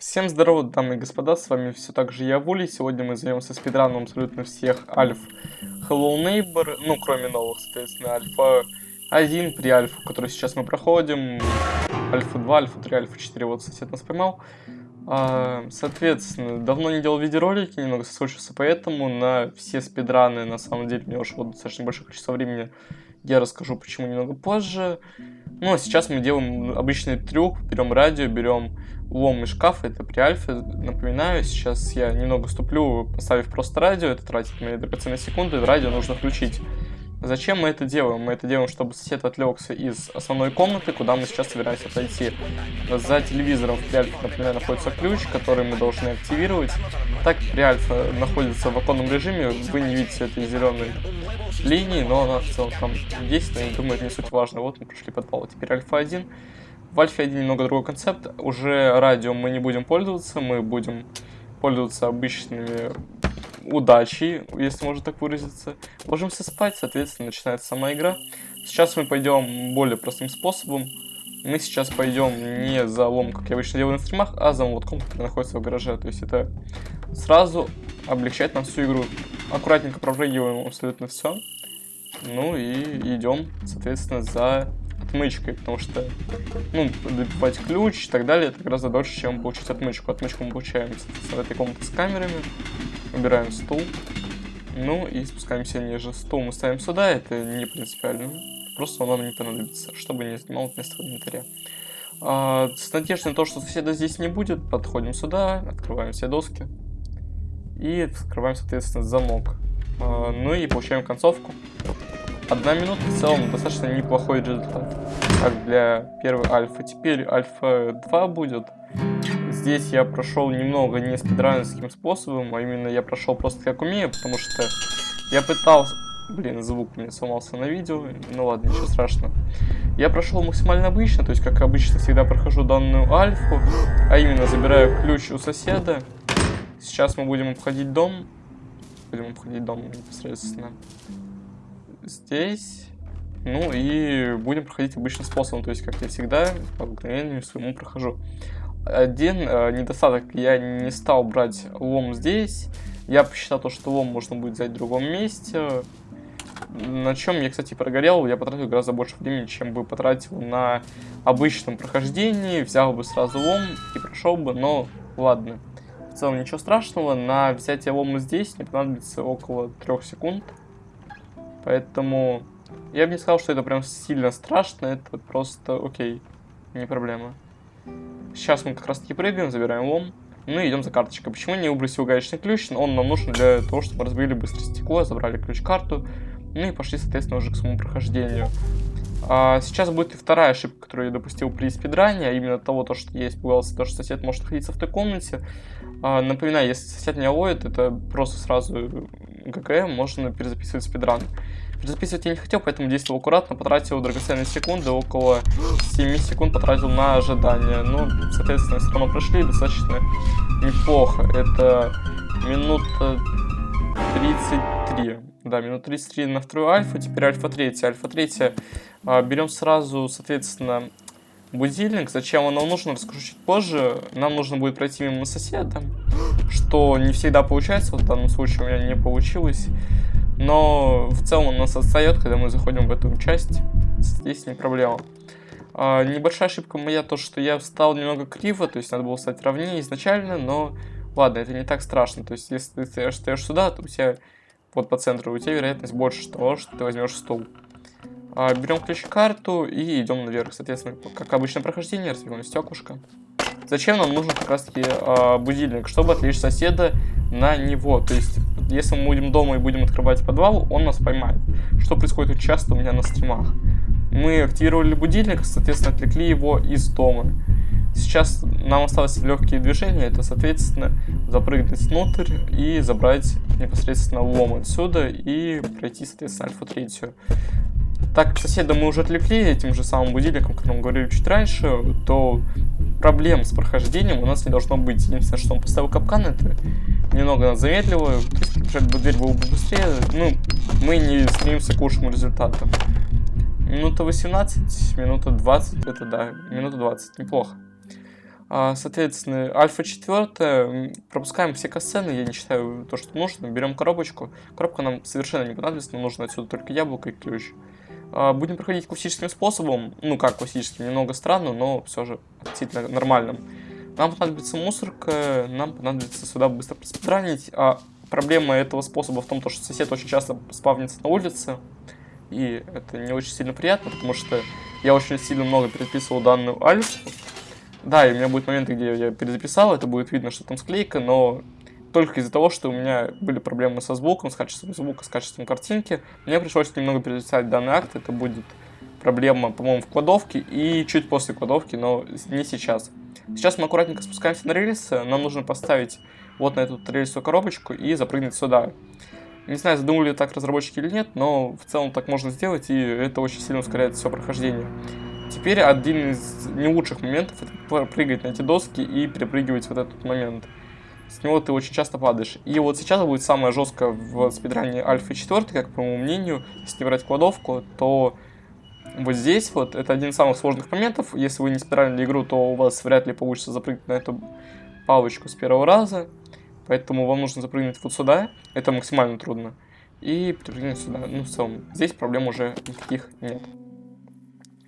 Всем здорово, дамы и господа, с вами все так же я, Вули. Сегодня мы займемся спидраном абсолютно всех альф Hello Neighbor, ну, кроме новых, соответственно, альфа 1 при альфа, который сейчас мы проходим, альфа 2, альфа 3, альфа 4, вот сосед нас поймал. А, соответственно, давно не делал видеоролики, немного соскучился, поэтому на все спидраны, на самом деле, мне ушло достаточно большое количество времени, я расскажу почему немного позже. Ну, а сейчас мы делаем обычный трюк, берем радио, берем лом из шкафа, это при альфе, напоминаю, сейчас я немного ступлю, поставив просто радио, это тратит мои драгоценные секунды, радио нужно включить. Зачем мы это делаем? Мы это делаем, чтобы сосед отвлекся из основной комнаты, куда мы сейчас собираемся пойти. За телевизором в Приальфе, например, находится ключ, который мы должны активировать. Так Приальфа находится в оконном режиме, вы не видите этой зеленой линии, но она в целом там есть, но я думаю, это не суть важно. Вот мы прошли подвал. Теперь Альфа 1. В Альфе 1 немного другой концепт. Уже радио мы не будем пользоваться, мы будем пользоваться обычными удачей, если можно так выразиться. Ложимся спать, соответственно, начинается сама игра. Сейчас мы пойдем более простым способом. Мы сейчас пойдем не за лом, как я обычно делаю на стримах, а за молотком, который находится в гараже. То есть это сразу облегчает нам всю игру. Аккуратненько пропрыгиваем абсолютно все. Ну и идем, соответственно, за отмычкой, потому что, ну, добивать ключ и так далее, это гораздо дольше, чем получить отмычку. Отмычку мы получаем, в этой комнате с камерами. Убираем стул. Ну и спускаемся ниже. Стул мы ставим сюда, это не принципиально. Просто он нам не понадобится, чтобы не занимал место в инвентаре. А, с надеждой на то, что соседа здесь не будет, подходим сюда, открываем все доски. И открываем, соответственно, замок. А, ну и получаем концовку. Одна минута в целом достаточно неплохой результат. Как для первой альфа. Теперь альфа 2 будет. Здесь я прошел немного не спидранерским способом, а именно я прошел просто как умею, потому что я пытался... Блин, звук у меня сломался на видео, ну ладно, ничего страшного. Я прошел максимально обычно, то есть как обычно всегда прохожу данную альфу, а именно забираю ключ у соседа. Сейчас мы будем обходить дом. Будем обходить дом непосредственно здесь. Ну и будем проходить обычным способом, то есть, как я всегда, по обыкновению своему прохожу. Один э, недостаток, я не стал брать лом здесь. Я посчитал то, что лом можно будет взять в другом месте. На чем я, кстати, прогорел, я потратил гораздо больше времени, чем бы потратил на обычном прохождении. Взял бы сразу лом и прошел бы, но ладно. В целом ничего страшного, на взятие лома здесь мне понадобится около 3 секунд. Поэтому я бы не сказал, что это прям сильно страшно, это просто окей, не проблема. Сейчас мы как раз таки прыгаем, забираем лом. Ну и идем за карточкой. Почему не выбросил гаечный ключ? Он нам нужен для того, чтобы разбили быстро стекло, забрали ключ-карту. Ну и пошли, соответственно, уже к своему прохождению. А, сейчас будет и вторая ошибка, которую я допустил при спидране, а именно того, то, что я испугался, то, что сосед может находиться в той комнате. А, напоминаю, если сосед меня ловит, это просто сразу ГГ, можно перезаписывать спидран. Перезаписывать я не хотел, поэтому действовал аккуратно, потратил драгоценные секунды, около 7 секунд потратил на ожидание. Ну, соответственно, все равно прошли достаточно неплохо. Это минута 33. Да, минут 33 на вторую альфа, теперь альфа 3. Альфа 3 а, берем сразу, соответственно, будильник. Зачем он нам нужен, расскажу чуть позже. Нам нужно будет пройти мимо соседа, что не всегда получается. Вот в данном случае у меня не получилось. Но в целом он нас отстает, когда мы заходим в эту часть. Здесь не проблема. А, небольшая ошибка моя, то что я встал немного криво, то есть надо было стать ровнее изначально, но ладно, это не так страшно. То есть если ты стоишь сюда, то у тебя вот по центру, у тебя вероятность больше того, что ты возьмешь стул. А, берем ключ-карту и идем наверх. Соответственно, как обычно прохождение, разбиваем стеклышко. Зачем нам нужен как раз таки а, будильник? Чтобы отвлечь соседа на него. То есть, если мы будем дома и будем открывать подвал, он нас поймает. Что происходит часто у меня на стримах. Мы активировали будильник, соответственно, отвлекли его из дома. Сейчас нам осталось легкие движения, это, соответственно, запрыгнуть внутрь и забрать непосредственно лом отсюда и пройти, соответственно, альфа-третью. Так как соседа мы уже отвлекли этим же самым будильником, о котором говорили чуть раньше, то проблем с прохождением у нас не должно быть. Единственное, что он поставил капкан, это немного нас замедлило. Если бы дверь было бы быстрее, ну, мы не стремимся к лучшему результату. Минута 18, минута 20, это да, минута 20, неплохо. А, соответственно, альфа 4, пропускаем все касцены, я не считаю то, что нужно, берем коробочку. Коробка нам совершенно не понадобится, нам нужно отсюда только яблоко и ключ. А, будем проходить классическим способом, ну как классическим, немного странно, но все же относительно нормальным. Нам понадобится мусорка, нам понадобится сюда быстро проспидранить. А проблема этого способа в том, что сосед очень часто спавнится на улице. И это не очень сильно приятно, потому что я очень сильно много переписывал данную альфу. Да, и у меня будет моменты, где я перезаписал, это будет видно, что там склейка, но только из-за того, что у меня были проблемы со звуком, с качеством звука, с качеством картинки, мне пришлось немного перезаписать данный акт, это будет проблема, по-моему, в кладовке и чуть после кладовки, но не сейчас. Сейчас мы аккуратненько спускаемся на рельсы, нам нужно поставить вот на эту рельсовую коробочку и запрыгнуть сюда. Не знаю, задумали так разработчики или нет, но в целом так можно сделать, и это очень сильно ускоряет все прохождение. Теперь один из не лучших моментов это прыгать на эти доски и перепрыгивать вот этот момент. С него ты очень часто падаешь. И вот сейчас будет самое жесткое в спидране Альфа 4, как по моему мнению, если не брать кладовку, то вот здесь вот это один из самых сложных моментов. Если вы не спиральили игру, то у вас вряд ли получится запрыгнуть на эту палочку с первого раза. Поэтому вам нужно запрыгнуть вот сюда. Это максимально трудно. И перепрыгнуть сюда. Ну, в целом, здесь проблем уже никаких нет.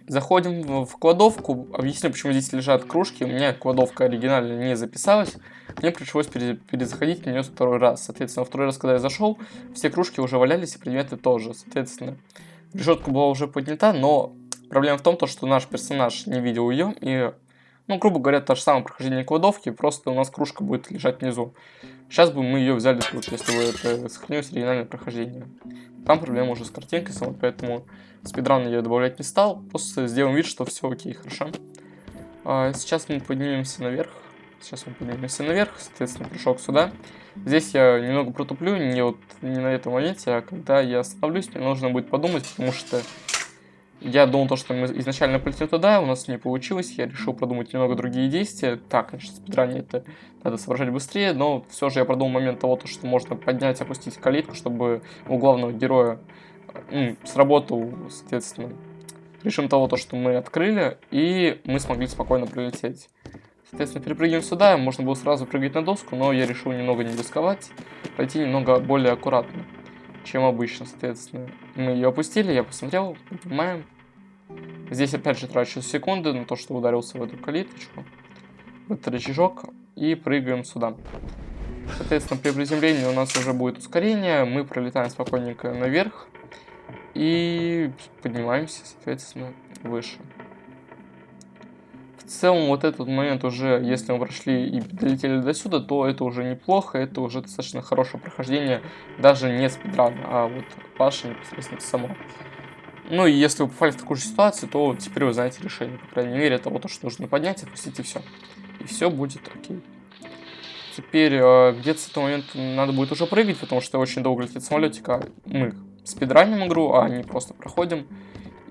Заходим в кладовку. Объясню, почему здесь лежат кружки. У меня кладовка оригинально не записалась. Мне пришлось перезаходить на нее второй раз. Соответственно, второй раз, когда я зашел, все кружки уже валялись, и предметы тоже. Соответственно, решетка была уже поднята, но проблема в том, что наш персонаж не видел ее. И, ну, грубо говоря, то же самое прохождение кладовки, просто у нас кружка будет лежать внизу. Сейчас бы мы ее взяли тут, если бы это сохранилось оригинальное прохождение. Там проблема уже с картинкой самой, поэтому спидран я добавлять не стал. Просто сделаем вид, что все окей, хорошо. А, сейчас мы поднимемся наверх. Сейчас мы поднимемся наверх, соответственно, прыжок сюда. Здесь я немного протуплю, не вот не на этом моменте, а когда я остановлюсь, мне нужно будет подумать, потому что я думал, то, что мы изначально полетим туда, у нас не получилось, я решил продумать немного другие действия. Так, конечно, спидране это надо соображать быстрее, но все же я продумал момент того, то, что можно поднять, опустить калитку, чтобы у главного героя ну, сработал, соответственно, режим того, то, что мы открыли, и мы смогли спокойно прилететь. Соответственно, перепрыгиваем сюда, можно было сразу прыгать на доску, но я решил немного не рисковать, пойти немного более аккуратно чем обычно, соответственно. Мы ее опустили, я посмотрел, поднимаем. Здесь опять же трачу секунды на то, что ударился в эту калиточку, в этот рычажок, и прыгаем сюда. Соответственно, при приземлении у нас уже будет ускорение, мы пролетаем спокойненько наверх и поднимаемся, соответственно, выше в целом вот этот момент уже, если мы прошли и долетели до сюда, то это уже неплохо, это уже достаточно хорошее прохождение, даже не спидран, а вот ваше непосредственно само. Ну и если вы попали в такую же ситуацию, то теперь вы знаете решение, по крайней мере, того, то, что нужно поднять, опустить и все. И все будет окей. Теперь э, где-то с этого момента надо будет уже прыгать, потому что очень долго летит самолетик, а мы спидраним игру, а не просто проходим.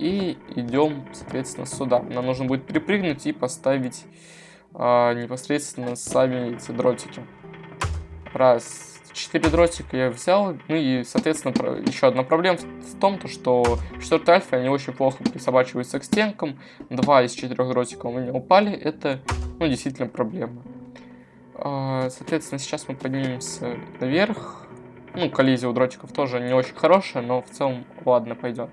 И идем, соответственно, сюда. Нам нужно будет перепрыгнуть и поставить а, непосредственно сами эти дротики. Раз, четыре дротика я взял. Ну и, соответственно, еще одна проблема в том, то, что в 4 альфе они очень плохо присобачиваются к стенкам. Два из четырех дротиков у меня упали. Это, ну, действительно проблема. А, соответственно, сейчас мы поднимемся наверх. Ну, коллизия у дротиков тоже не очень хорошая, но в целом, ладно, пойдет.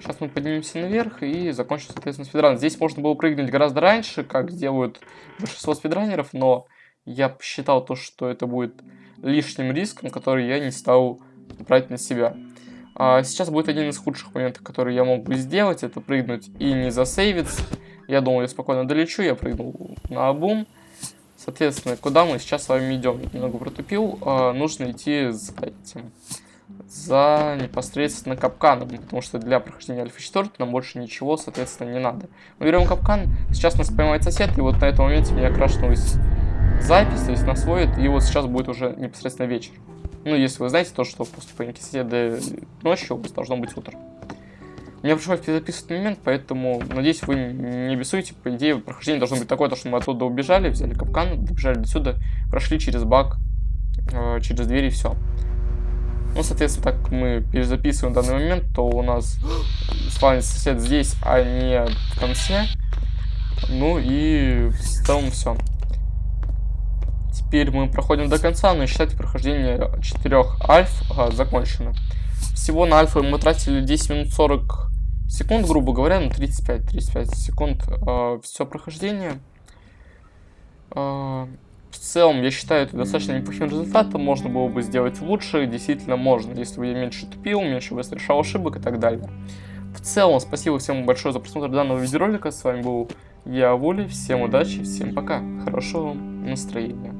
Сейчас мы поднимемся наверх и закончим, соответственно, спидран. Здесь можно было прыгнуть гораздо раньше, как делают большинство спидранеров, но я посчитал то, что это будет лишним риском, который я не стал брать на себя. А сейчас будет один из худших моментов, который я мог бы сделать, это прыгнуть и не засейвиться. Я думал, я спокойно долечу, я прыгнул на обум. Соответственно, куда мы сейчас с вами идем? Немного протупил. А, нужно идти за этим за непосредственно капканом, потому что для прохождения альфа 4 нам больше ничего, соответственно, не надо. Мы берем капкан, сейчас нас поймает сосед, и вот на этом моменте меня крашнулась запись, то есть нас и вот сейчас будет уже непосредственно вечер. Ну, если вы знаете то, что после поимки соседа ночью у вас должно быть утро. Мне пришлось перезаписывать момент, поэтому, надеюсь, вы не бесуете. По идее, прохождение должно быть такое, то, что мы оттуда убежали, взяли капкан, добежали до сюда, прошли через баг, э, через дверь и все. Ну, соответственно, так как мы перезаписываем данный момент, то у нас спавнится сосед здесь, а не в конце. Ну и в целом все. Теперь мы проходим до конца, но считайте прохождение 4 альф а, закончено. Всего на альфа мы тратили 10 минут 40 секунд, грубо говоря, ну 35-35 секунд э, все прохождение. Э, в целом, я считаю, это достаточно неплохим результатом, можно было бы сделать лучше, действительно можно, если бы я меньше тупил, меньше бы совершал ошибок и так далее. В целом, спасибо всем большое за просмотр данного видеоролика, с вами был я, Вули, всем удачи, всем пока, хорошего настроения.